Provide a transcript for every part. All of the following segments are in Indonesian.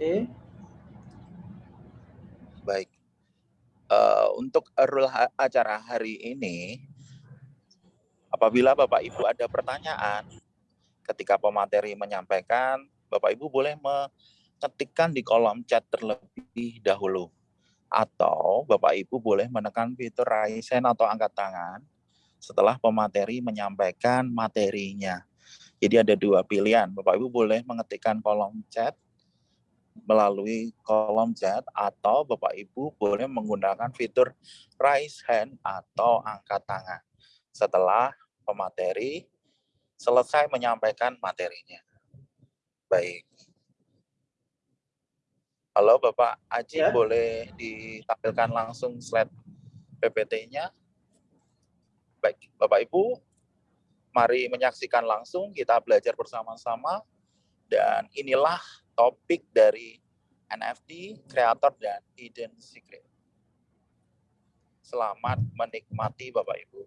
Oke. Baik. Uh, untuk rule acara hari ini, apabila Bapak Ibu ada pertanyaan ketika pemateri menyampaikan, Bapak Ibu boleh mengetikkan di kolom chat terlebih dahulu. Atau Bapak Ibu boleh menekan fitur raise hand atau angkat tangan setelah pemateri menyampaikan materinya. Jadi ada dua pilihan. Bapak Ibu boleh mengetikkan kolom chat melalui kolom chat atau Bapak Ibu boleh menggunakan fitur raise hand atau angkat tangan setelah pemateri selesai menyampaikan materinya. Baik. Halo Bapak Aji, ya. boleh ditampilkan langsung slide PPT-nya? Baik, Bapak Ibu, mari menyaksikan langsung, kita belajar bersama-sama, dan inilah topik dari NFT, kreator, dan hidden secret. Selamat menikmati Bapak Ibu.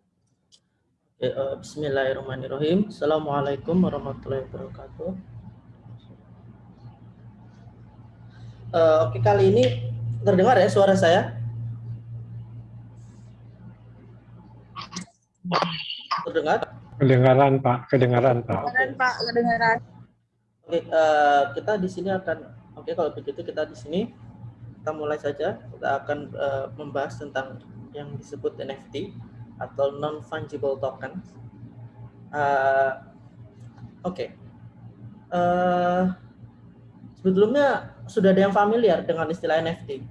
Eh, bismillahirrahmanirrahim. Assalamualaikum warahmatullahi wabarakatuh. Uh, oke, kali ini terdengar ya suara saya? Terdengar? Kedengaran Pak, kedengaran Pak. Kedengaran Pak, kedengaran. Oke, uh, kita di sini akan, oke kalau begitu kita di sini kita mulai saja. Kita akan uh, membahas tentang yang disebut NFT atau non fungible token. Uh, oke, okay. uh, sebelumnya sudah ada yang familiar dengan istilah NFT?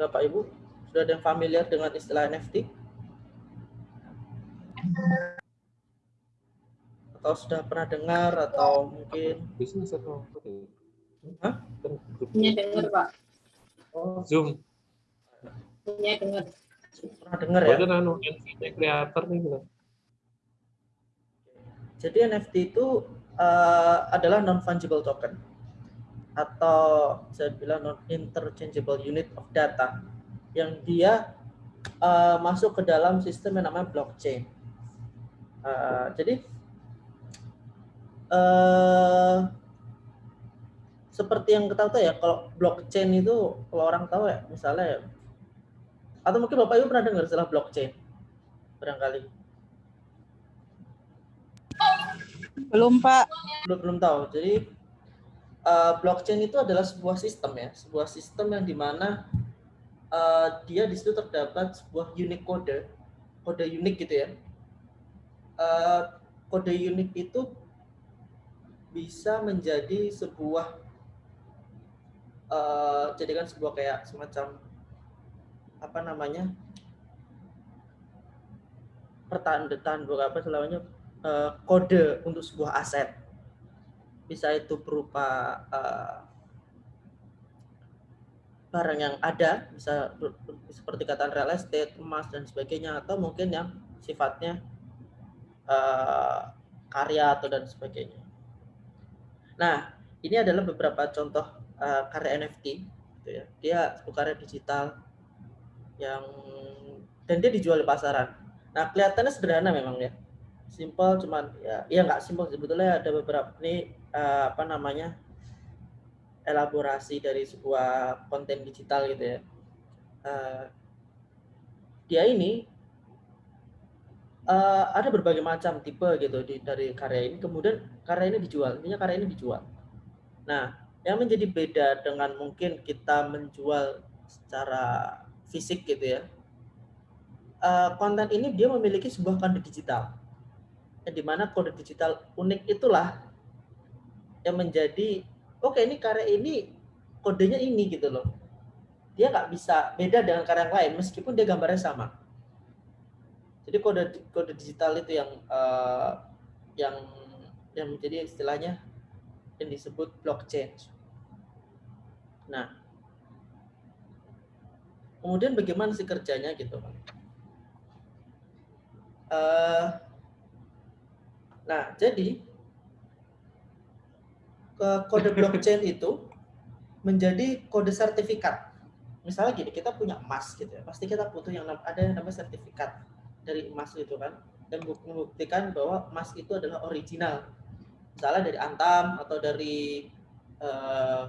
Bapak Ibu, sudah ada yang familiar dengan istilah NFT? Atau sudah pernah dengar atau mungkin bisnis atau Hah? Punya dengar Pak. Oh. Zoom. Punya dengar. Pernah dengar ya? Anu NFT kreator nih gitu. Jadi NFT itu uh, adalah non fungible token atau saya bilang non interchangeable unit of data yang dia uh, masuk ke dalam sistem yang namanya blockchain. Uh, jadi uh, seperti yang kita tahu ya, kalau blockchain itu kalau orang tahu ya, misalnya ya, atau mungkin Bapak Ibu pernah dengar istilah blockchain? Barangkali. Belum, Pak. Belum, belum tahu. Jadi uh, blockchain itu adalah sebuah sistem ya, sebuah sistem yang di mana uh, dia di situ terdapat sebuah unik kode, kode unik gitu ya. Uh, kode unik itu bisa menjadi sebuah uh, jadikan sebuah kayak semacam apa namanya pertandaan bukan apa selamanya uh, kode untuk sebuah aset. Bisa itu berupa uh, barang yang ada bisa seperti kata real estate emas dan sebagainya atau mungkin yang sifatnya uh, karya atau dan sebagainya Nah, ini adalah beberapa contoh uh, karya NFT. Gitu ya. Dia karya digital yang dan dia dijual di pasaran. Nah, kelihatannya sederhana memang ya. Simple cuman ya ya nggak simple sebetulnya ada beberapa ini uh, apa namanya elaborasi dari sebuah konten digital gitu ya. Uh, dia ini uh, ada berbagai macam tipe gitu di, dari karya ini. Kemudian karya ini dijual, intinya karya ini dijual. Nah, yang menjadi beda dengan mungkin kita menjual secara fisik gitu ya. Uh, konten ini dia memiliki sebuah kode digital. Yang di mana kode digital unik itulah yang menjadi oke okay, ini karya ini kodenya ini gitu loh. Dia nggak bisa beda dengan karya yang lain meskipun dia gambarnya sama jadi kode kode digital itu yang uh, yang yang menjadi istilahnya yang disebut blockchain. Nah, kemudian bagaimana sih kerjanya gitu? Uh, nah, jadi kode blockchain itu menjadi kode sertifikat. Misalnya gini, kita punya emas gitu ya, pasti kita butuh yang ada yang namanya sertifikat dari emas itu kan. Dan membuktikan bahwa emas itu adalah original. Misalnya dari Antam atau dari uh,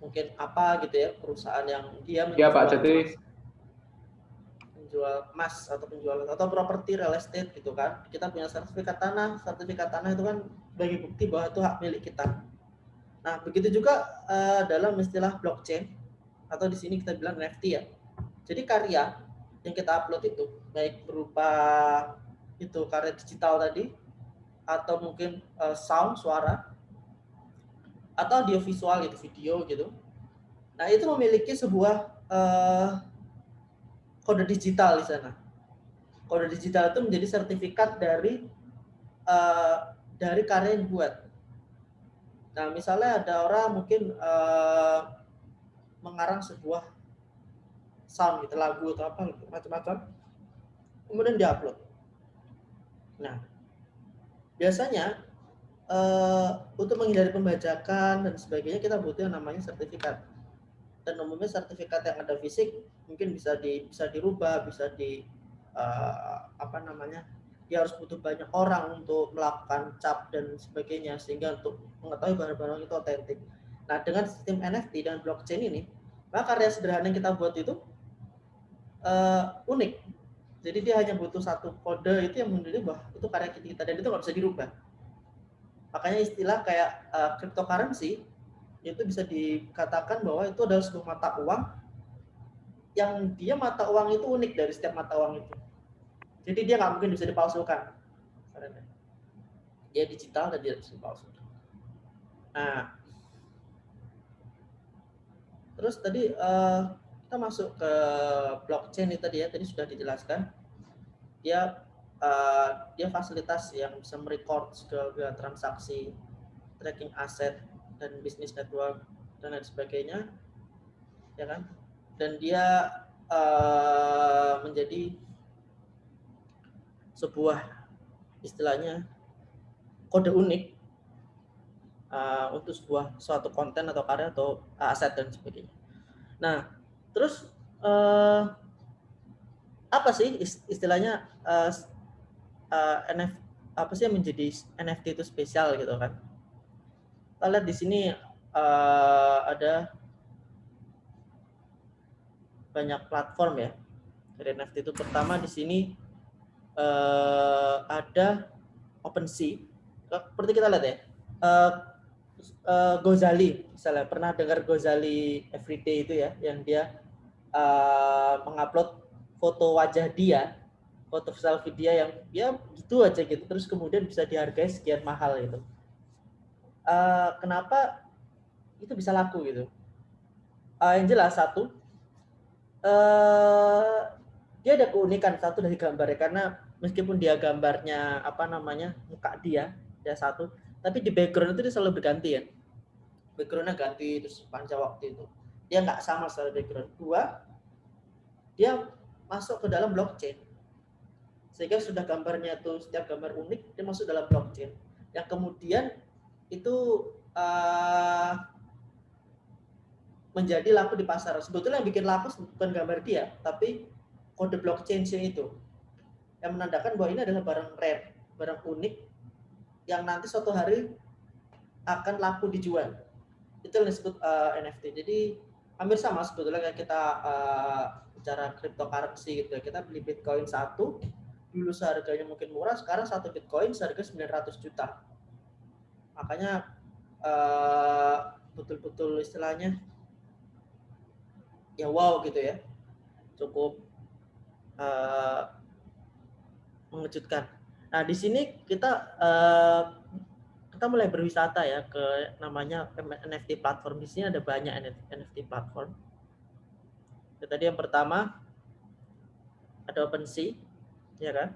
mungkin apa gitu ya perusahaan yang dia menjual ya, Pak, jadi menjual emas atau penjual atau properti real estate gitu kan. Kita punya sertifikat tanah. Sertifikat tanah itu kan bagi bukti bahwa itu hak milik kita. Nah begitu juga uh, dalam istilah blockchain atau di sini kita bilang NFT ya. Jadi karya yang kita upload itu baik berupa itu karya digital tadi atau mungkin uh, sound suara atau audio visual itu video gitu. Nah itu memiliki sebuah uh, kode digital di sana. Kode digital itu menjadi sertifikat dari uh, dari karya yang buat. Nah misalnya ada orang mungkin uh, mengarang sebuah sound gitu lagu atau apa gitu, macam-macam, kemudian diupload. Nah biasanya uh, untuk menghindari pembajakan dan sebagainya kita butuh yang namanya sertifikat. Dan umumnya sertifikat yang ada fisik mungkin bisa di bisa dirubah, bisa di uh, apa namanya? Dia harus butuh banyak orang untuk melakukan cap dan sebagainya sehingga untuk mengetahui barang-barang itu otentik. Nah, dengan sistem NFT dan blockchain ini, maka karya sederhana yang kita buat itu uh, unik. Jadi dia hanya butuh satu kode itu yang menunjukkan bahwa itu karya kita dan itu nggak bisa dirubah Makanya istilah kayak uh, cryptocurrency itu bisa dikatakan bahwa itu adalah sebuah mata uang yang dia mata uang itu unik dari setiap mata uang itu. Jadi dia nggak mungkin bisa dipalsukan. Dia digital dan dia bisa dipalsukan. Nah, terus tadi uh, kita masuk ke blockchain itu tadi ya, tadi sudah dijelaskan. Dia uh, dia fasilitas yang bisa merecord segala transaksi, tracking aset dan bisnis network dan lain sebagainya, ya kan? Dan dia uh, menjadi sebuah istilahnya kode unik uh, untuk sebuah suatu konten atau karya atau aset dan sebagainya. Nah, terus uh, apa sih istilahnya uh, uh, eh, NFT apa sih yang menjadi NFT itu spesial gitu kan? Kita lihat di sini uh, ada banyak platform ya dari NFT itu. Pertama di sini uh, ada OpenSea. Seperti kita lihat ya, uh, uh, Gozali misalnya. Pernah dengar Gozali Everyday itu ya, yang dia uh, mengupload foto wajah dia foto selfie dia yang ya gitu aja gitu. Terus kemudian bisa dihargai sekian mahal itu uh, kenapa itu bisa laku gitu? Uh, yang jelas satu uh, dia ada keunikan satu dari gambarnya. Karena meskipun dia gambarnya apa namanya muka dia dia satu tapi di background itu dia selalu berganti ya backgroundnya ganti terus panjang waktu itu. Dia nggak sama secara background. Dua dia masuk ke dalam blockchain. Sehingga sudah gambarnya itu setiap gambar unik dia masuk dalam blockchain. Yang kemudian itu uh, menjadi laku di pasar. Sebetulnya yang bikin laku bukan gambar dia tapi kode blockchain-nya itu. Yang menandakan bahwa ini adalah barang rare barang unik yang nanti suatu hari akan laku dijual itu yang disebut uh, eh, NFT jadi hampir sama sebetulnya kayak kita uh, bicara cryptocurrency gitu ya kita beli bitcoin satu dulu seharganya mungkin murah, sekarang satu Bitcoin seharga 900 juta. Makanya eh, betul-betul uh, istilahnya ya wow gitu ya. Cukup uh, mengejutkan. Nah, di sini kita uh, kita mulai berwisata ya ke namanya NFT platform. Di sini ada banyak NFT platform. Tadi yang pertama ada OpenSea, ya kan?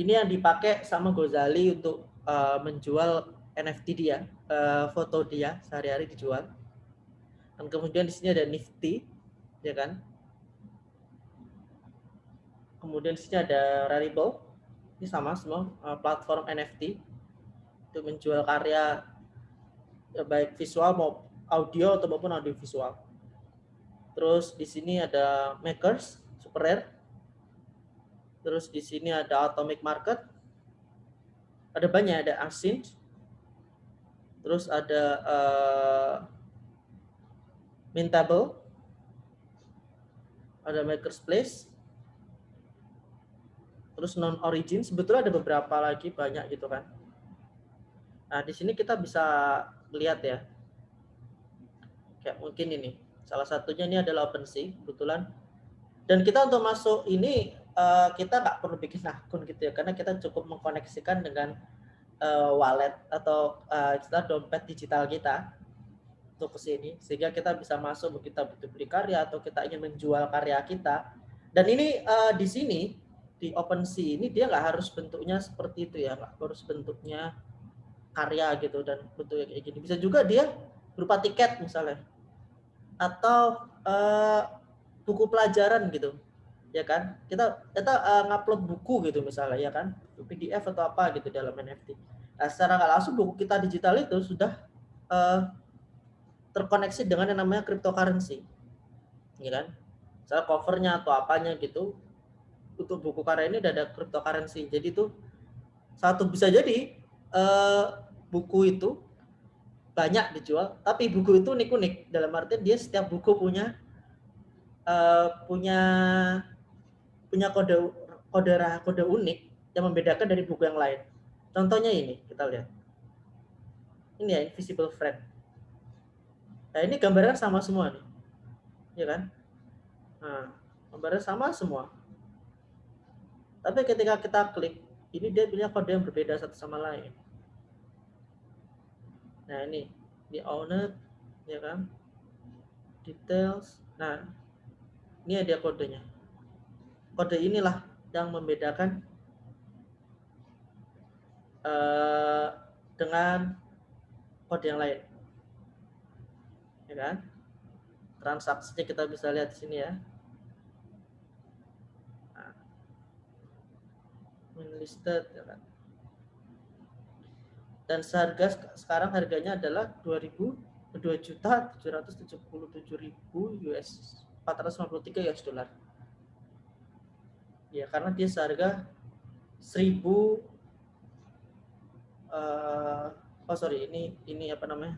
Ini yang dipakai sama Gozali untuk uh, menjual NFT dia, uh, foto dia sehari-hari dijual. Dan kemudian di sini ada Nifty, ya kan? Kemudian di sini ada Rarible, ini sama semua uh, platform NFT untuk menjual karya ya, baik visual maupun audio atau maupun audio visual. Terus di sini ada Makers, Super Rare, Terus di sini ada Atomic Market. ada banyak ada async terus ada uh, mintable. Ada maker's place. Terus non origin sebetulnya ada beberapa lagi banyak gitu kan nah di sini kita bisa lihat ya. Kayak mungkin ini. Salah satunya ini adalah OpenSea kebetulan. Dan kita untuk masuk ini uh, kita nggak perlu bikin akun gitu ya karena kita cukup mengkoneksikan dengan uh, wallet atau uh, istilah dompet digital kita untuk ke sini. Sehingga kita bisa masuk kita butuh beli karya atau kita ingin menjual karya kita. Dan ini di sini di OpenSea ini dia nggak harus bentuknya seperti itu ya nggak harus bentuknya karya gitu dan bentuknya kayak gini. Bisa juga dia berupa tiket misalnya. Atau uh, buku pelajaran gitu ya kan? Kita kita uh, ngupload buku gitu misalnya ya kan? PDF atau apa gitu dalam NFT nah secara nggak langsung buku kita digital itu sudah uh, terkoneksi dengan yang namanya cryptocurrency ya kan? Misalnya covernya atau apanya gitu untuk buku karya ini ada cryptocurrency. Jadi itu satu bisa jadi uh, buku itu banyak dijual tapi buku itu unik-unik dalam arti dia setiap buku punya uh, punya punya kode kode kode unik yang membedakan dari buku yang lain. Contohnya ini, kita lihat. Ini ya, invisible friend. Nah, ini gambarnya sama semua nih. Ya kan? Nah, gambarnya sama semua. Tapi ketika kita klik, ini dia punya kode yang berbeda satu sama lain. Nah, ini di owner ya kan? Details. Nah, ini ada kodenya kode inilah yang membedakan uh, dengan kode yang lain. Ya kan? Transaksinya kita bisa lihat di sini ya. Nah. Listed ya kan? Dan seharga sekarang harganya adalah 2000 2 juta 777 ribu US 453 US dollar. Ya karena dia seharga 1000 uh, oh sorry ini ini apa namanya?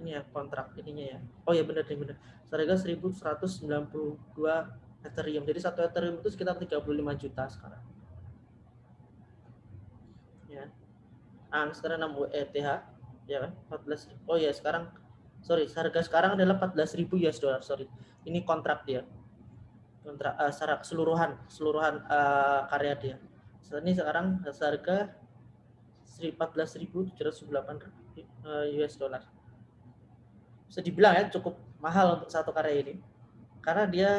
Ini ya kontrak ininya ya. Oh ya benar benar seharga 1192 Ethereum. Jadi satu Ethereum itu sekitar 35 juta sekarang ya ah sekarang 6 ETH ya kan 14 oh ya sekarang sorry harga sekarang adalah 14.000 US dollar sorry ini kontrak dia kontrak uh, secara keseluruhan keseluruhan uh, karya dia. Ini sekarang harga 14.798 uh, US dollar. Bisa dibilang ya cukup mahal untuk satu karya ini karena dia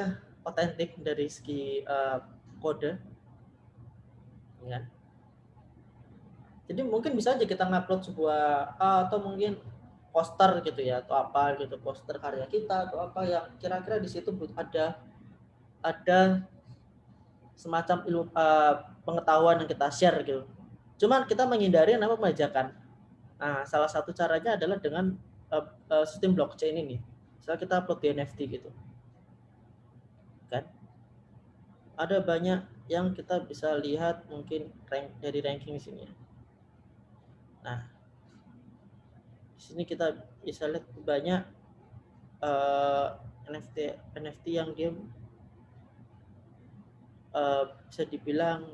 otentik dari segi uh, kode. Ya. Jadi mungkin bisa aja kita ngupload sebuah uh, atau mungkin poster gitu ya atau apa gitu poster karya kita atau apa yang kira-kira di situ ada ada semacam ilmu uh, pengetahuan yang kita share gitu. Cuman kita menghindari yang namanya pemajakan. Nah, salah satu caranya adalah dengan uh, uh, sistem blockchain ini. Misalnya kita upload di NFT gitu. Kan? Ada banyak yang kita bisa lihat mungkin rank dari ranking di sini. Nah, di sini kita bisa lihat banyak uh, NFT NFT yang dia uh, bisa dibilang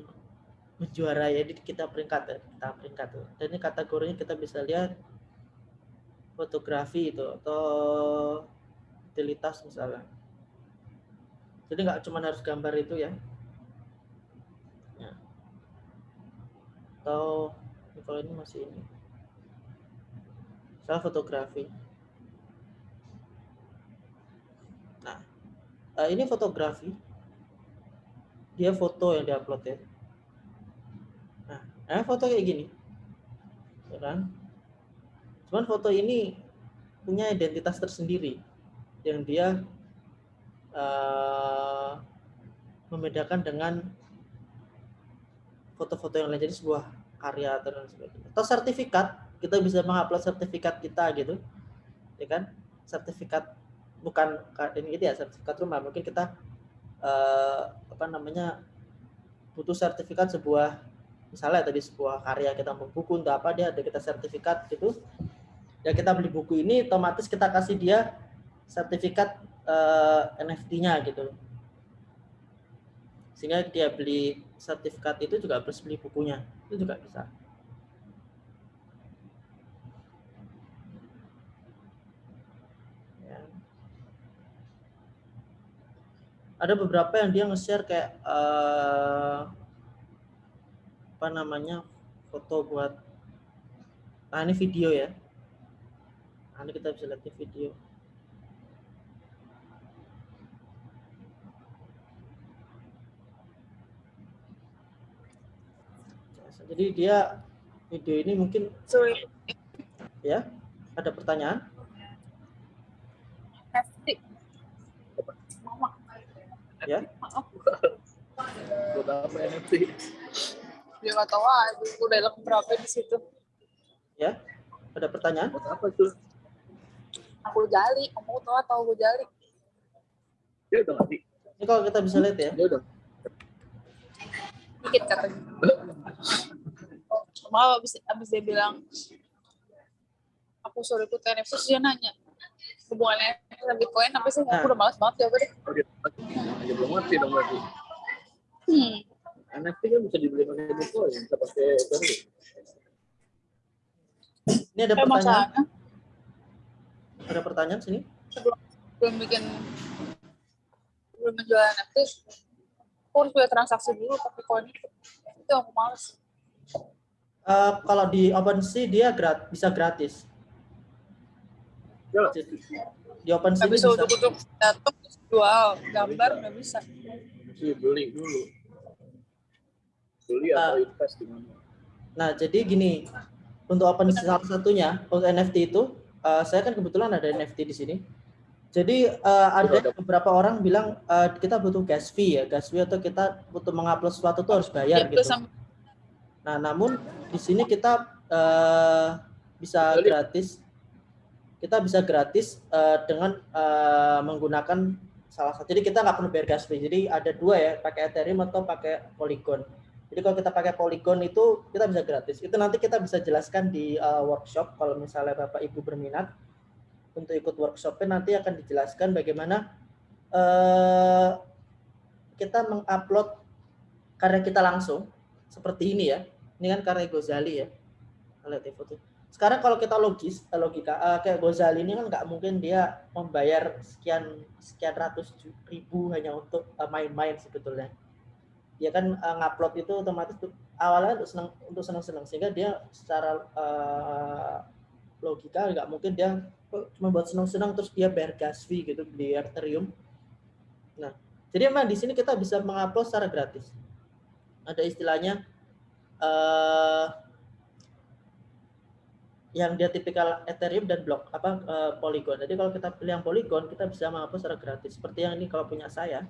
menjuarai. Jadi kita peringkat ya kita peringkat tuh. Dan ini kategorinya kita bisa lihat fotografi itu atau utilitas misalnya. Jadi nggak cuma harus gambar itu ya, ya. atau kalau ini masih ini. Misalnya fotografi. Nah eh, ini fotografi. Dia foto yang diupload ya. Nah, nah foto kayak gini? Ya kan? Cuman foto ini punya identitas tersendiri yang dia uh, membedakan dengan foto-foto yang lain. Jadi sebuah karya atau sebagainya. Atau sertifikat kita bisa mengupload sertifikat kita gitu ya kan? Sertifikat bukan ini gitu ya sertifikat rumah. Mungkin kita uh, apa namanya butuh sertifikat sebuah misalnya tadi sebuah karya kita buku untuk apa dia ada kita sertifikat gitu. Ya kita beli buku ini otomatis kita kasih dia sertifikat uh, NFT-nya gitu. Sehingga dia beli sertifikat itu juga plus beli bukunya itu juga bisa. Ya. ada beberapa yang dia nge-share kayak uh, apa namanya foto buat nah ini video ya. Nah, ini kita bisa lihat di video jadi dia video ini mungkin Sorry. ya ada pertanyaan NFT. Mama. ya Maaf. Buat apa NFT? Dia nggak tahu aja. Udah dalam berapa di situ. ya ada pertanyaan Buat apa tuh? Aku jali. Kamu tahu atau aku jali? Dia udah ngerti. ini kalau kita bisa lihat ya Dia udah. Dikit katanya. Maaf abis, abis dia bilang aku suruh ikut NFT terus dia nanya hubungannya sama Bitcoin apa sih? Aku udah malas banget jawabnya deh. Oh, dia aja belum ngerti dong berarti. Hmm. NFT kan bisa dibeli pakai Bitcoin, bisa pakai Ethereum. ini ada Eh, pertanyaan masalahnya ada pertanyaan sini sebelum belum bikin belum menjual NFT aku harus punya transaksi dulu pakai koin itu itu aku males Eh, kalau di OpenSea dia grat bisa gratis Ya, Jadi, di OpenSea bisa untuk untuk datang jual gambar nggak bisa mesti beli dulu. Beli atau invest di mana? Nah, jadi gini, untuk open salah satunya untuk NFT itu, eh, saya kan kebetulan ada NFT di sini. Jadi eh, ada beberapa orang bilang eh, kita butuh gas fee ya, gas fee atau kita butuh mengupload sesuatu tuh harus bayar itu gitu. sama Nah, namun di sini kita eh, bisa gratis, kita bisa gratis eh, dengan eh, menggunakan salah satu. Jadi kita nggak perlu bayar gas fee. Jadi ada dua ya, pakai Ethereum atau pakai Polygon. Jadi kalau kita pakai Polygon itu kita bisa gratis. Itu nanti kita bisa jelaskan di uh, workshop kalau misalnya Bapak Ibu berminat untuk ikut workshopnya nanti akan dijelaskan bagaimana uh, kita mengupload karya kita langsung seperti ini ya. Ini kan karya Gozali ya. Lihat di foto. Sekarang kalau kita logis, eh, logika uh, kayak Gozali ini kan nggak mungkin dia membayar sekian sekian ratus ribu hanya untuk uh, main-main sebetulnya dia kan ngupload itu otomatis tuh, awalnya untuk senang untuk senang-senang sehingga dia secara uh, logika nggak mungkin dia cuma buat senang-senang terus dia bayar gas fee gitu di Ethereum. Nah, jadi memang di sini kita bisa mengupload secara gratis. Ada istilahnya uh, yang dia tipikal Ethereum dan blok apa uh, Polygon. Jadi kalau kita pilih yang Polygon kita bisa mengupload secara gratis. Seperti yang ini kalau punya saya,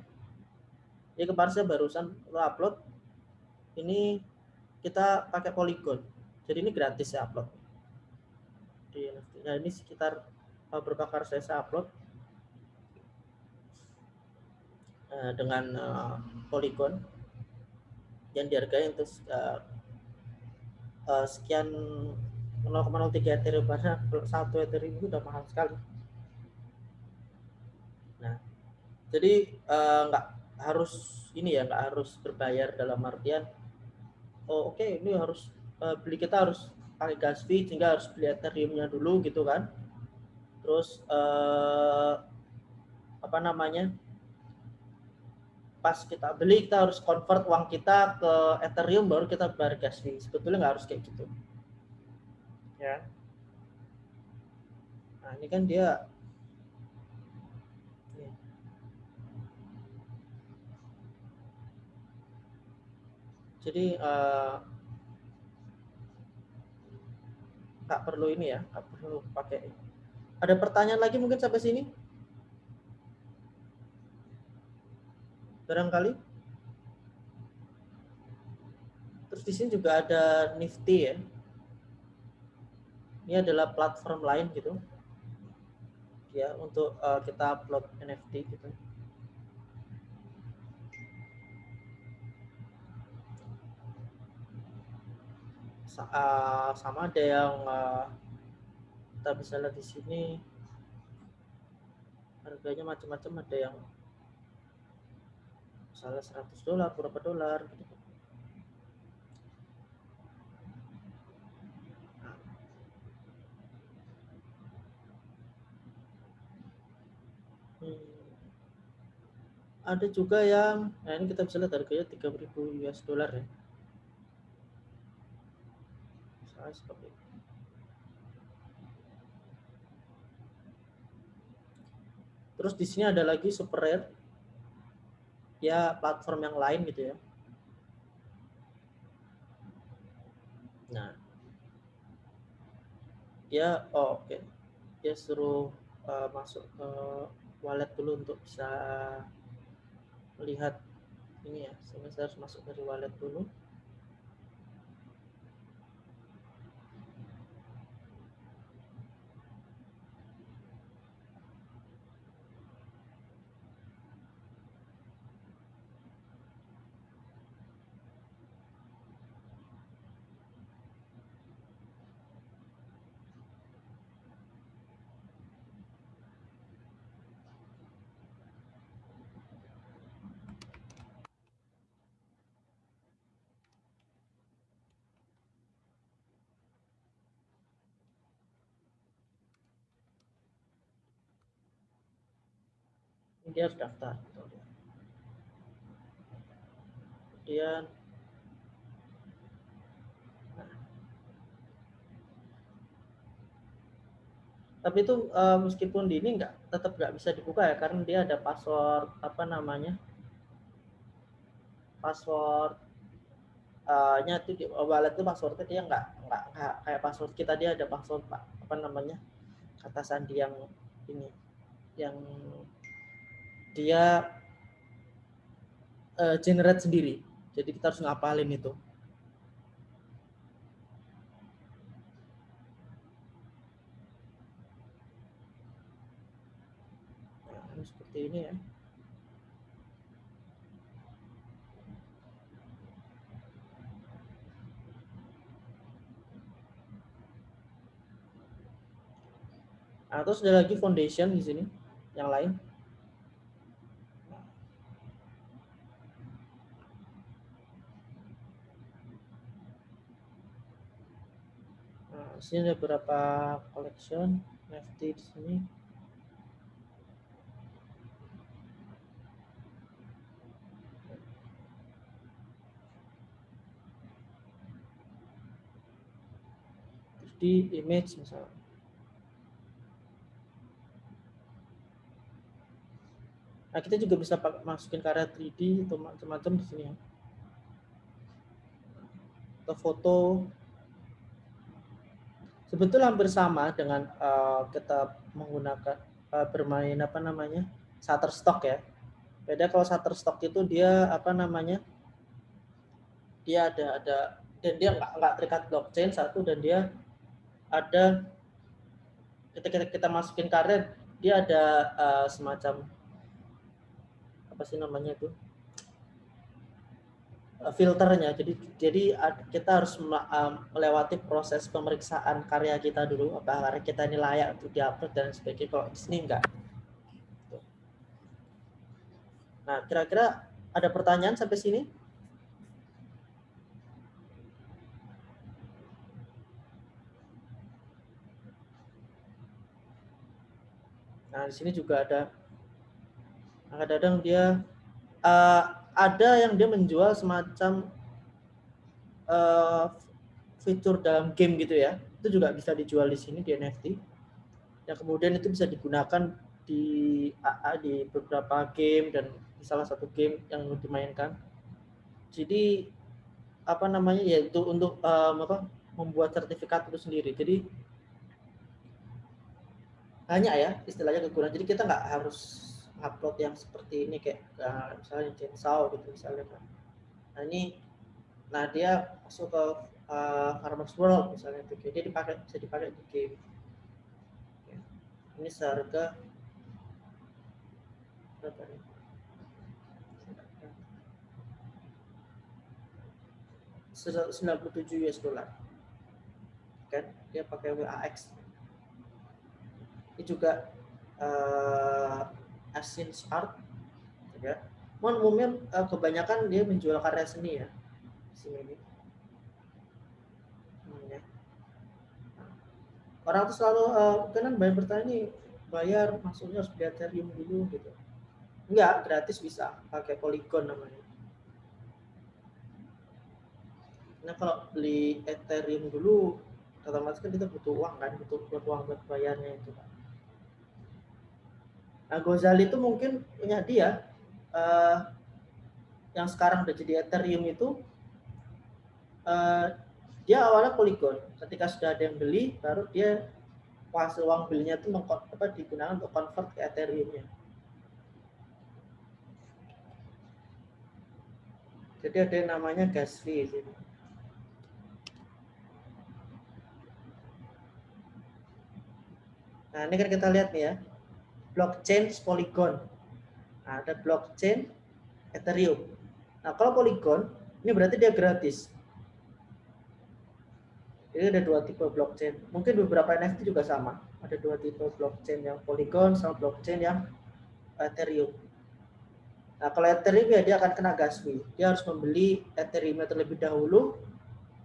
ya kemarin saya barusan upload ini kita pakai polygon jadi ini gratis saya upload di NFT. nah ini sekitar uh, berapa kali saya, upload uh, dengan uh, polygon yang dihargai untuk uh, uh, sekian 0,03 ethereum karena satu ethereum itu udah mahal sekali nah jadi nggak harus ini ya nggak harus berbayar dalam artian oh oke okay, ini harus beli kita harus pakai gas fee sehingga harus beli ethereumnya dulu gitu kan. Terus uh, apa namanya pas kita beli kita harus convert uang kita ke ethereum baru kita bayar gas fee sebetulnya nggak harus kayak gitu. Ya. Nah ini kan dia jadi nggak perlu ini ya nggak perlu pakai. Ada pertanyaan lagi mungkin sampai sini? Barangkali. Terus di sini juga ada Nifty ya. Ini adalah platform lain gitu. Ya untuk uh, kita upload NFT gitu uh, sama ada yang uh, kita bisa lihat di sini harganya macam-macam ada yang misalnya 100 dolar berapa dolar gitu. Hmm. Ada juga yang, nah ini kita bisa lihat harganya 3000 US dollar ya. Misalnya seperti itu. Terus di sini ada lagi super rare, ya platform yang lain gitu ya. Nah, dia oh, oke, okay. dia suruh uh, masuk ke wallet dulu untuk bisa melihat ini ya, saya harus masuk dari wallet dulu. Dia harus daftar kemudian nah. tapi itu uh, meskipun di ini nggak tetap nggak bisa dibuka ya karena dia ada password apa namanya password uh, nya itu di wallet itu passwordnya dia nggak nggak kayak password kita dia ada password apa namanya kata sandi yang ini yang dia uh, generate sendiri. Jadi kita harus ngapalin itu. Nah, seperti ini ya. Nah, terus lagi foundation di sini yang lain. Di sini ada beberapa collection NFT di sini. di image misalnya. Nah, kita juga bisa masukin karya 3D atau macam-macam di sini ya. Atau foto sebetulnya hampir sama dengan uh, kita menggunakan uh, bermain apa namanya Shutterstock ya. Beda kalau Shutterstock itu dia apa namanya dia ada ada dan dia nggak nggak terikat blockchain satu dan dia ada ketika kita, kita masukin karet dia ada uh, semacam apa sih namanya itu filternya. Jadi jadi kita harus melewati proses pemeriksaan karya kita dulu apakah karya kita ini layak untuk diupload dan sebagainya. Kalau di sini enggak. Nah, kira-kira ada pertanyaan sampai sini? Nah, di sini juga ada kadang-kadang dia uh, ada yang dia menjual semacam uh, fitur dalam game gitu ya. Itu juga bisa dijual di sini di NFT. Yang kemudian itu bisa digunakan di AA di beberapa game dan di salah satu game yang dimainkan. Jadi apa namanya ya itu untuk um, apa membuat sertifikat itu sendiri. Jadi hanya ya istilahnya kegunaan. Jadi kita nggak harus upload yang seperti ini kayak uh, misalnya chainsaw gitu misalnya kan. Nah ini, nah dia masuk ke uh, Farmers World misalnya itu, dia dipakai bisa dipakai di game. Ini seharga berapa nih? 97 US dollar. kan dia pakai WAX ini juga uh, Asins Art ya. Mohon umumnya uh, kebanyakan dia menjual karya seni ya sini. Ini hmm, ya. orang tuh selalu uh, kan bayar bertanya nih bayar maksudnya harus beli Ethereum dulu gitu. Enggak gratis bisa pakai Polygon namanya. Nah kalau beli Ethereum dulu otomatis kan kita butuh uang kan butuh, butuh uang buat bayarnya itu kan nah Gozali itu mungkin punya dia uh, yang sekarang udah jadi Ethereum itu uh, dia awalnya Polygon. Ketika sudah ada yang beli, baru dia hasil uang belinya itu apa, digunakan untuk convert ke Ethereum-nya. Jadi ada yang namanya gas fee sini. Nah, ini kan kita lihat nih ya. Blockchain Polygon. Nah, ada blockchain Ethereum. Nah, kalau Polygon, ini berarti dia gratis. Jadi ada dua tipe blockchain. Mungkin beberapa NFT juga sama. Ada dua tipe blockchain yang Polygon sama blockchain yang Ethereum. Nah, kalau Ethereum ya dia akan kena gas fee. Dia harus membeli Ethereum terlebih dahulu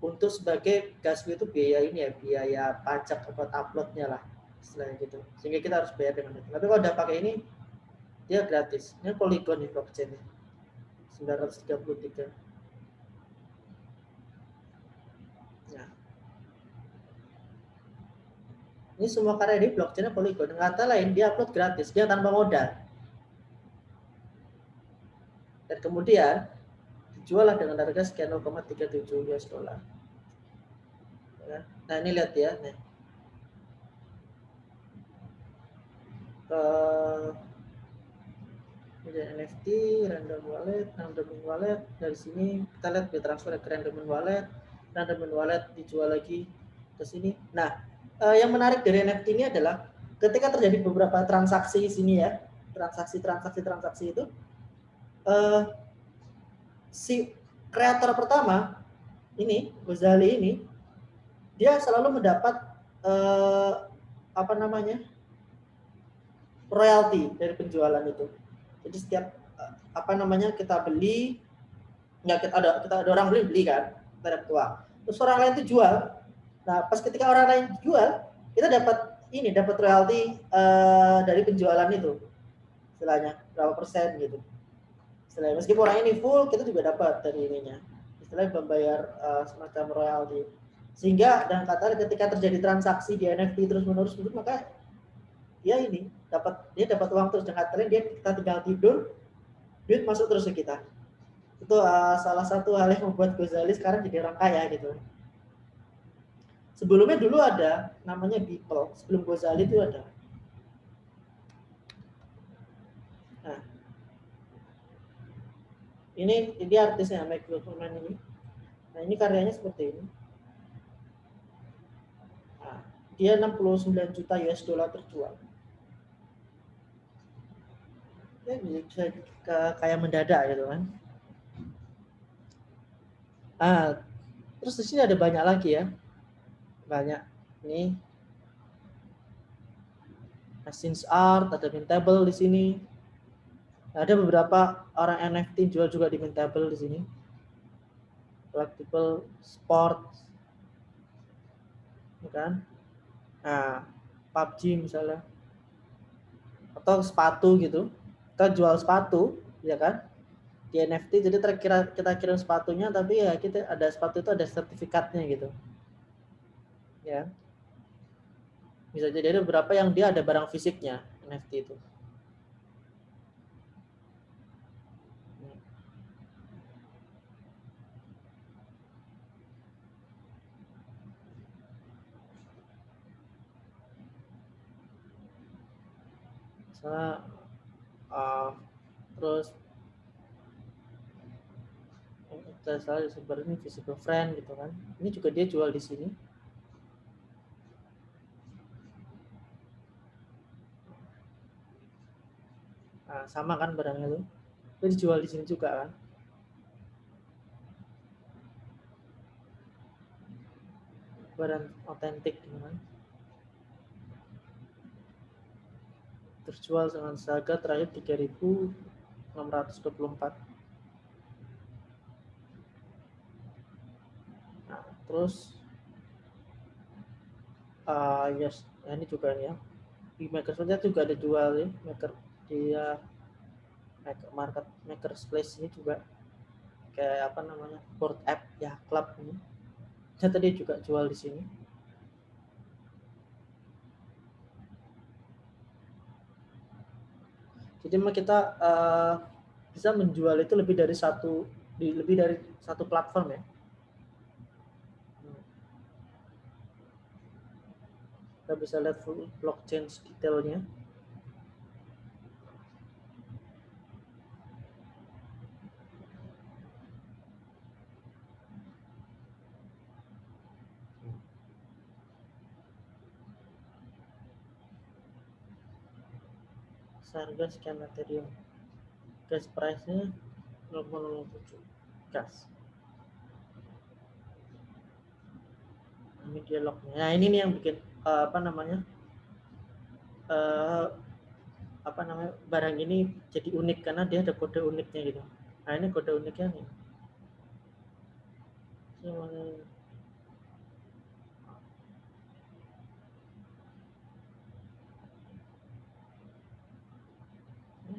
untuk sebagai gas fee itu biaya ini ya, biaya pajak buat uploadnya lah istilahnya gitu. Sehingga kita harus bayar dengan itu. Tapi kalau udah pakai ini dia gratis. Ini Polygon nih blockchain 933. Nah. Ini semua karya di blockchain Polygon. Dengan kata lain, dia upload gratis, dia tanpa modal. Dan kemudian dijual dengan harga sekian 0,37 US dollar. Ya. Nah ini lihat ya, nih. Uh, NFT, random wallet, random wallet. Dari sini kita lihat dia transfer ke random wallet, random wallet dijual lagi ke sini. Nah, eh, yang menarik dari NFT ini adalah ketika terjadi beberapa transaksi sini ya, transaksi-transaksi-transaksi itu, eh, si kreator pertama ini Gozali ini dia selalu mendapat eh, apa namanya royalti dari penjualan itu jadi setiap eh, apa namanya kita beli, nggak kita ada kita ada orang beli beli kan, kita dapat uang. Terus orang lain itu jual. Nah pas ketika orang lain jual, kita dapat ini dapat royalti uh, dari penjualan itu, istilahnya berapa persen gitu. Istilahnya meskipun orang ini full, kita juga dapat dari ininya. Istilahnya membayar uh, semacam royalti. Sehingga dan kata ketika terjadi transaksi di NFT terus menerus maka ya ini dapat dia dapat uang terus. Dengan tren dia kita tinggal tidur duit masuk terus ke kita. Itu uh, salah satu hal yang membuat Gozali sekarang jadi orang kaya gitu. Sebelumnya dulu ada namanya Beeple sebelum Gozali itu ada. Nah. Ini ini artisnya Mike Wilkerman ini. Nah ini karyanya seperti ini. Nah, dia 69 juta US dollar terjual ya bisa kayak mendadak gitu kan. Ah terus di sini ada banyak lagi ya. Banyak ini. Asins Art ada Mintable di sini. Ada beberapa orang NFT jual juga di Mintable di sini. Collectible sport kan? Nah PUBG misalnya. Atau sepatu gitu kita jual sepatu ya kan? Di NFT jadi terkira kita kirim sepatunya tapi ya kita ada sepatu itu ada sertifikatnya gitu. Ya. Bisa jadi ada beberapa yang dia ada barang fisiknya NFT itu. Misalnya uh, terus kita salah sebenarnya ini visible friend gitu kan. Ini juga dia jual di sini. Nah, sama kan barangnya itu itu dijual di sini juga kan. Barang otentik dengan terjual dengan harga terakhir 3624 nah terus uh, yes nah ini juga nih ya. Di maker juga ada jual ya maker dia maker market maker space ini juga kayak apa namanya board app ya club ini. Saya tadi juga jual di sini jadi kita uh, bisa menjual itu lebih dari satu di lebih dari satu platform ya. Kita bisa lihat full blockchain detailnya harga sekian Ethereum gas price nya 0,07 gas. Ini dialognya. Nah ini nih yang bikin uh, apa namanya uh, apa namanya barang ini jadi unik karena dia ada kode uniknya gitu. Nah ini kode uniknya nih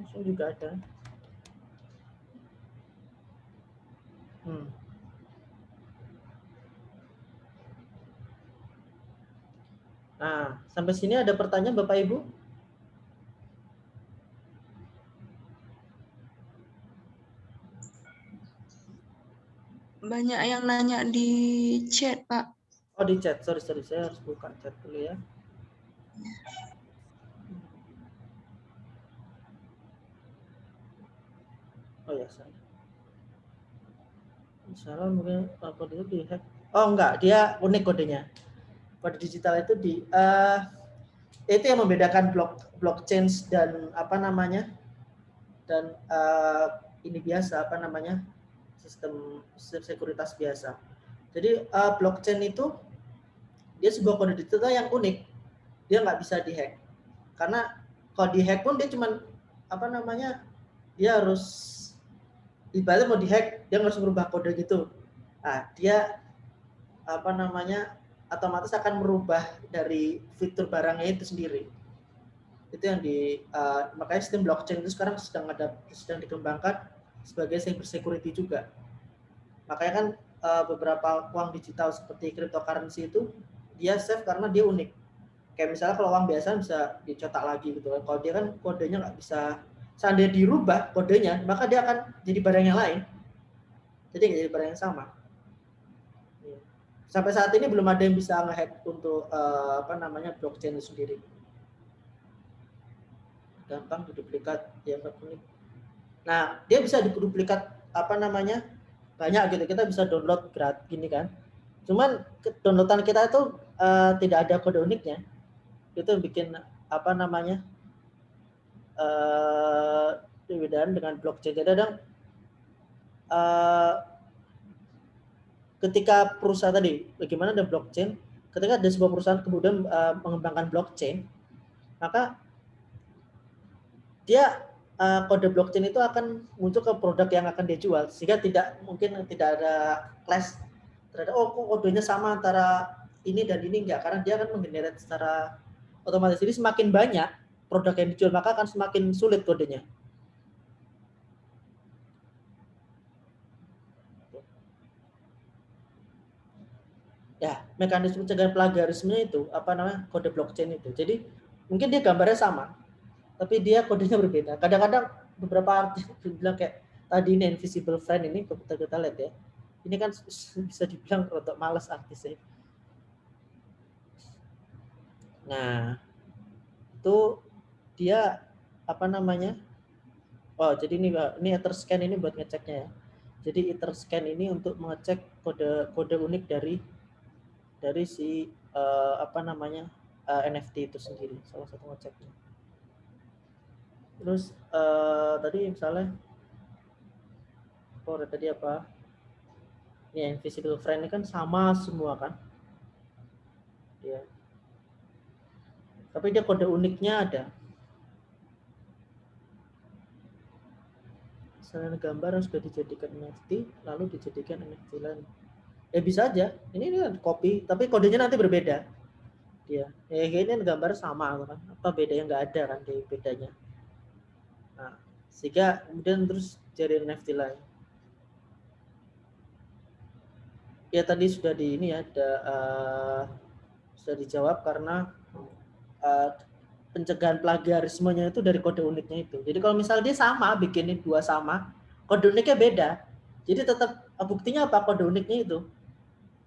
langsung juga ada. Hmm. Nah, sampai sini ada pertanyaan Bapak Ibu? Banyak yang nanya di chat, Pak. Oh, di chat. Sorry, sorry. Saya harus buka chat dulu ya. Ya salah salah mungkin kode itu dihack oh enggak dia unik kodenya. Kode digital itu di uh, itu yang membedakan blok blockchain dan apa namanya dan uh, ini biasa apa namanya sistem, sekuritas biasa. Jadi uh, blockchain itu dia sebuah kode digital yang unik. Dia nggak bisa dihack. Karena kalau dihack pun dia cuma apa namanya dia harus ibaratnya mau dihack dia harus merubah kode gitu. Nah dia apa namanya otomatis akan merubah dari fitur barangnya itu sendiri. Itu yang di uh, makanya sistem blockchain itu sekarang sedang ada sedang dikembangkan sebagai cyber security juga. Makanya kan uh, beberapa uang digital seperti cryptocurrency itu dia safe karena dia unik. Kayak misalnya kalau uang biasa bisa dicetak lagi gitu kan. Kalau dia kan kodenya nggak bisa seandainya dirubah kodenya, maka dia akan jadi barang yang lain. Jadi jadi barang yang sama. Iya. Sampai saat ini belum ada yang bisa ngehack untuk uh, apa namanya blockchain sendiri. Gampang diduplikat ya Nah, dia bisa diduplikat apa namanya banyak gitu. Kita bisa download gratis gini kan. Cuman downloadan kita itu uh, tidak ada kode uniknya. Itu bikin apa namanya uh, dengan blockchain. Jadi kadang uh, ketika perusahaan tadi, bagaimana ada blockchain, ketika ada sebuah perusahaan kemudian uh, mengembangkan blockchain, maka dia uh, kode blockchain itu akan muncul ke produk yang akan dia jual, sehingga tidak mungkin tidak ada clash terhadap oh kok kodenya sama antara ini dan ini enggak, karena dia akan menggenerate secara otomatis. Jadi semakin banyak produk yang dijual maka akan semakin sulit kodenya. Ya, mekanisme pencegahan plagiarisme itu apa namanya kode blockchain itu. Jadi mungkin dia gambarnya sama, tapi dia kodenya berbeda. Kadang-kadang beberapa artis bilang kayak tadi ini invisible friend ini kita kita lihat ya. Ini kan bisa dibilang untuk males artisnya. Nah, itu dia apa namanya oh jadi ini ini scan ini buat ngeceknya ya. Jadi scan ini untuk mengecek kode kode unik dari dari si uh, apa namanya uh, eh, NFT itu sendiri salah satu ngeceknya. Terus uh, tadi misalnya oh tadi apa? Ini invisible friend ini kan sama semua kan? Tapi dia kode uniknya ada. Misalnya gambar yang sudah dijadikan NFT, lalu dijadikan NFT lain. Ya bisa aja. Ini, ini kan copy, tapi kodenya nanti berbeda. Dia, ya ini gambar sama kan. Apa bedanya nggak ada kan di bedanya. Nah, sehingga kemudian terus jadi NFT lain. Ya tadi sudah di ini ya, ada, uh, sudah dijawab karena uh, pencegahan plagiarismenya itu dari kode uniknya itu. Jadi kalau misalnya dia sama, bikinin dua sama, kode uniknya beda. Jadi tetap buktinya apa kode uniknya itu?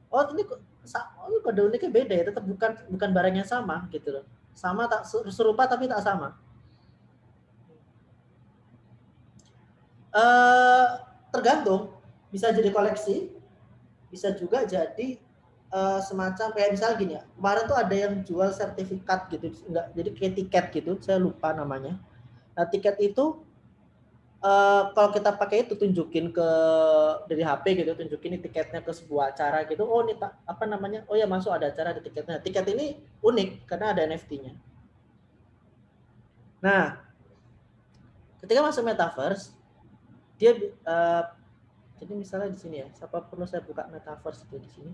Oh ini oh, kode uniknya beda ya, tetap bukan bukan barang sama gitu loh. Sama tak serupa tapi tak sama. Uh, tergantung, bisa jadi koleksi, bisa juga jadi uh, semacam kayak misal gini ya kemarin tuh ada yang jual sertifikat gitu enggak jadi kayak tiket gitu saya lupa namanya. Nah tiket itu uh, kalau kita pakai itu tunjukin ke dari HP gitu tunjukin tiketnya ke sebuah acara gitu oh ini apa namanya oh ya masuk ada acara ada tiketnya. Tiket ini unik karena ada NFT-nya nah ketika masuk metaverse dia uh, jadi misalnya di sini ya siapa perlu saya buka metaverse itu di sini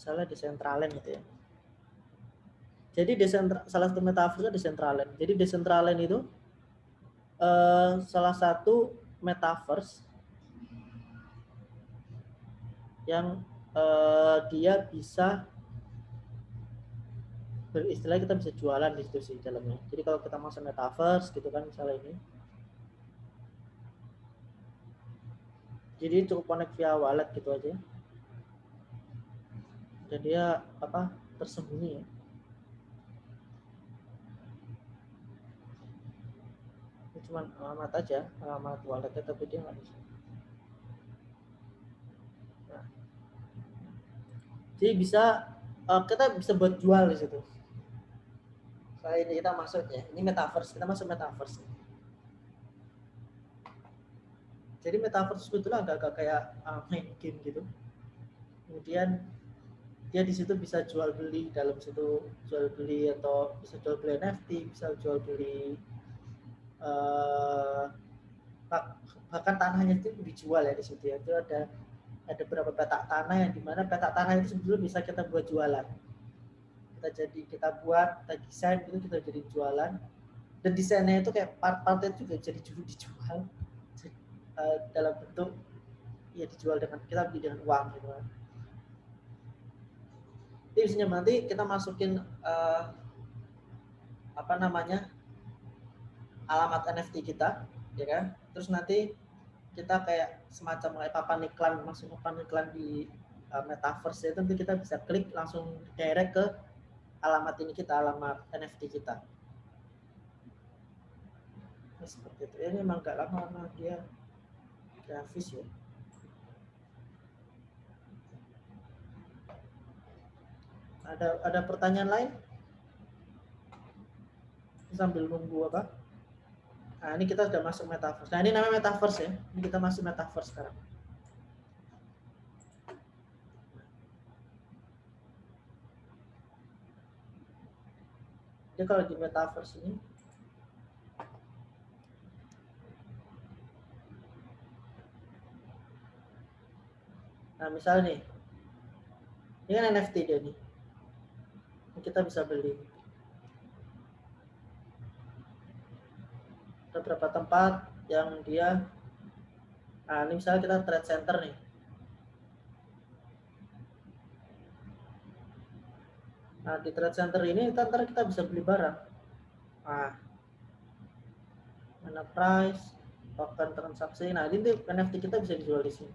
salah desentralen gitu ya. Jadi desentra, salah satu metaverse desentralen. Jadi desentralen itu uh, salah satu metaverse yang uh, dia bisa beristilah kita bisa jualan di situ sih dalamnya. Jadi kalau kita masuk metaverse gitu kan misalnya ini. Jadi cukup connect via wallet gitu aja dan dia apa tersembunyi ya. Ini cuma alamat aja, alamat walletnya tapi dia nggak bisa. Nah. Jadi bisa uh, kita bisa buat jual di situ. Saya ini kita masuknya, ini metaverse, kita masuk metaverse. Jadi metaverse sebetulnya agak-agak kayak uh, main game gitu. Kemudian dia di situ bisa jual beli dalam situ jual beli atau bisa jual beli NFT bisa jual beli uh, bahkan tanahnya itu dijual ya di situ ya. Itu ada ada beberapa petak tanah yang di mana petak tanah itu sebetulnya bisa kita buat jualan. Kita jadi kita buat kita desain itu kita jadi jualan. Dan desainnya itu kayak part-part itu juga jadi dijual. Uh, dalam bentuk ya dijual dengan kita beli dengan uang gitu kan jadi misalnya nanti kita masukin uh, apa namanya alamat NFT kita, ya kan? Terus nanti kita kayak semacam kayak papan iklan, masuk papan iklan di uh, metaverse itu nanti kita bisa klik langsung direct ke alamat ini kita, alamat NFT kita. Ini seperti itu. Ini memang gak lama karena dia grafis ya. Ada ada pertanyaan lain? Sambil nunggu apa? Nah, ini kita sudah masuk metaverse. Nah, ini namanya metaverse ya. Ini kita masuk metaverse sekarang. Jadi kalau di metaverse ini Nah, misalnya nih. Ini kan NFT dia nih kita bisa beli. Beberapa tempat yang dia, nah ini misalnya kita trade center nih. Nah di trade center ini ntar kita bisa beli barang. Nah, mana price, token transaksi. Nah ini NFT kita bisa dijual di sini.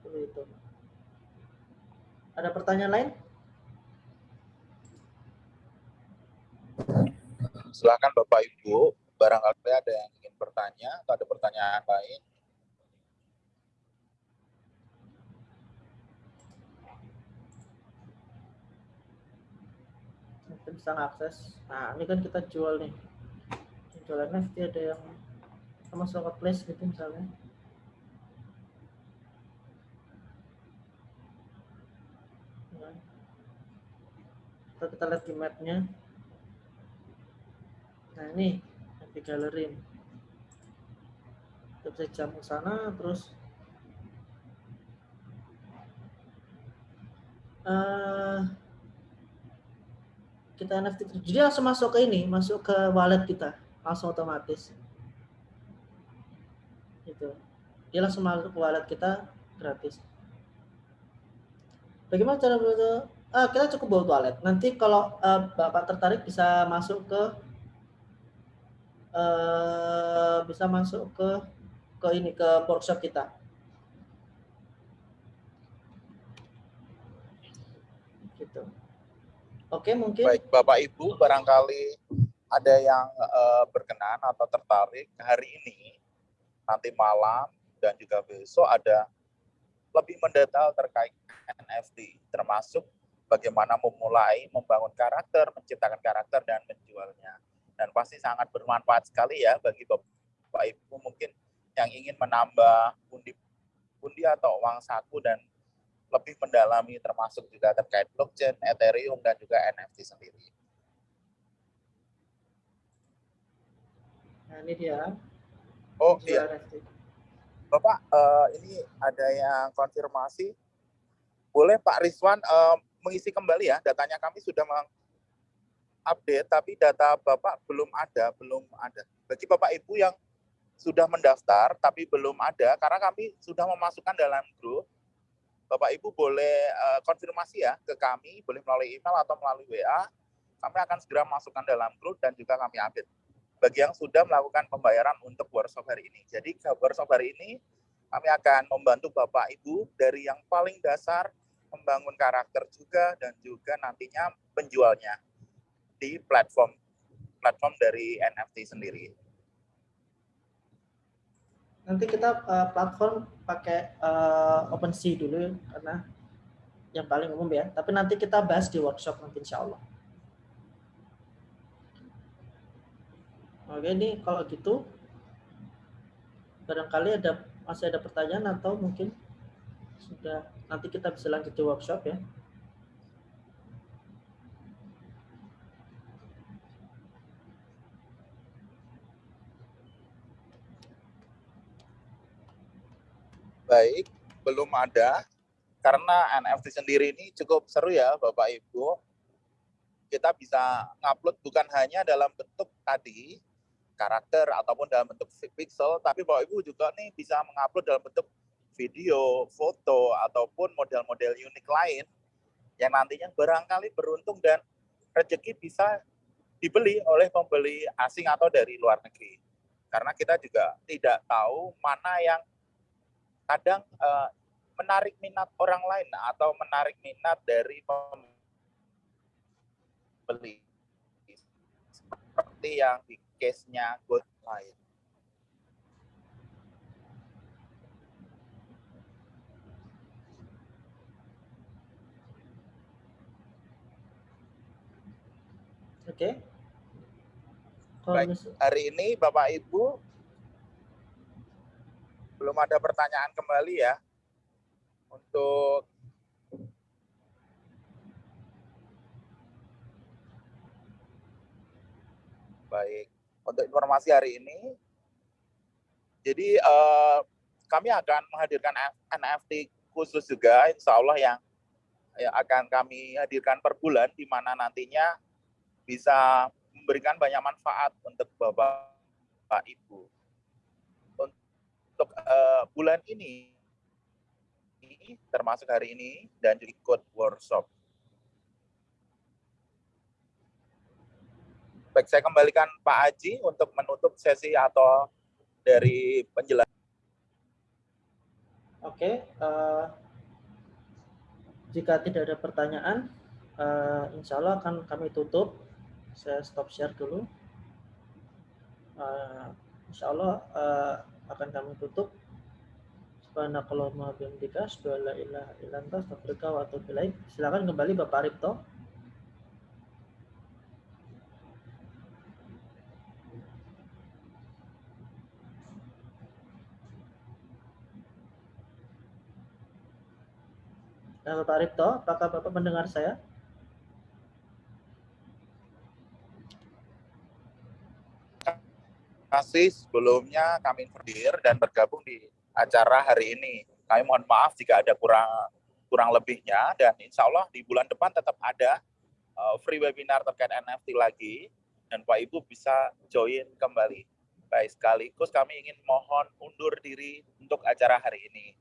Seperti itu. Ada pertanyaan lain? Silakan Bapak Ibu, barangkali ada yang ingin bertanya atau ada pertanyaan lain. Mungkin bisa akses. Nah, ini kan kita jual nih. Jualan NFT ada yang sama place gitu misalnya. Atau kita lihat di mapnya. Nah ini di gallery. Kita bisa jam ke sana terus uh, kita NFT jadi langsung masuk ke ini masuk ke wallet kita langsung otomatis gitu dia langsung masuk ke wallet kita gratis bagaimana cara betul ah, kita cukup bawa wallet nanti kalau uh, bapak tertarik bisa masuk ke uh, bisa masuk ke ke ini ke workshop kita. Gitu. Oke, mungkin. Baik, Bapak Ibu, barangkali ada yang uh, berkenan atau tertarik hari ini, nanti malam dan juga besok ada lebih mendetail terkait NFT, termasuk bagaimana memulai membangun karakter, menciptakan karakter dan menjualnya. Dan pasti sangat bermanfaat sekali ya bagi Bapak Ibu mungkin yang ingin menambah pundi-pundi atau uang saku dan lebih mendalami termasuk juga terkait blockchain, Ethereum, dan juga NFT sendiri. Nah, ini dia. Oh iya. Bapak, uh, ini ada yang konfirmasi. Boleh Pak Rizwan uh, mengisi kembali ya, datanya kami sudah mengupdate, tapi data Bapak belum ada, belum ada. Bagi Bapak Ibu yang sudah mendaftar, tapi belum ada, karena kami sudah memasukkan dalam grup, Bapak Ibu boleh uh, konfirmasi ya ke kami, boleh melalui email atau melalui WA. Kami akan segera masukkan dalam grup dan juga kami update bagi yang sudah melakukan pembayaran untuk workshop hari ini. Jadi workshop hari ini kami akan membantu Bapak Ibu dari yang paling dasar membangun karakter juga dan juga nantinya penjualnya di platform platform dari NFT sendiri nanti kita uh, platform pakai uh, OpenSea dulu karena yang paling umum ya. Tapi nanti kita bahas di workshop nanti insya Allah. Oke, ini kalau gitu barangkali ada masih ada pertanyaan atau mungkin sudah nanti kita bisa lanjut di workshop ya. baik, belum ada. Karena NFT sendiri ini cukup seru ya Bapak Ibu. Kita bisa ngupload bukan hanya dalam bentuk tadi, karakter ataupun dalam bentuk pixel, tapi Bapak Ibu juga nih bisa mengupload dalam bentuk video, foto, ataupun model-model unik lain yang nantinya barangkali beruntung dan rezeki bisa dibeli oleh pembeli asing atau dari luar negeri. Karena kita juga tidak tahu mana yang kadang uh, menarik minat orang lain atau menarik minat dari pembeli seperti yang di case-nya God lain. Oke. Okay. Baik, hari ini Bapak Ibu belum ada pertanyaan kembali ya untuk baik untuk informasi hari ini jadi uh, kami akan menghadirkan NFT khusus juga insya Allah yang ya, akan kami hadirkan per bulan di mana nantinya bisa memberikan banyak manfaat untuk Bapak, Bapak Ibu untuk uh, bulan ini termasuk hari ini dan juga ikut workshop. Baik, saya kembalikan Pak Aji untuk menutup sesi atau dari penjelasan. Oke, uh, jika tidak ada pertanyaan, uh, insya Allah akan kami tutup. Saya stop share dulu. Uh, insya Allah uh, akan kami tutup. Subhanakallahumma bihamdika asyhadu ilaha illa anta wa atubu ilaik. Silakan kembali Bapak Ripto. dan Bapak Ripto. Apakah Bapak mendengar saya? Terima kasih sebelumnya kami berdiri dan bergabung di acara hari ini. Kami mohon maaf jika ada kurang kurang lebihnya dan insya Allah di bulan depan tetap ada eh, free webinar terkait NFT lagi dan Pak Ibu bisa join kembali. Baik sekaligus kami ingin mohon undur diri untuk acara hari ini.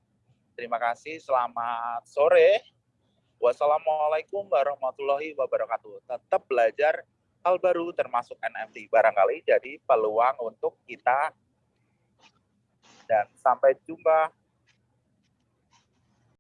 Terima kasih, selamat sore. Wassalamualaikum warahmatullahi wabarakatuh. Tetap belajar hal baru termasuk NFT barangkali jadi peluang untuk kita dan sampai jumpa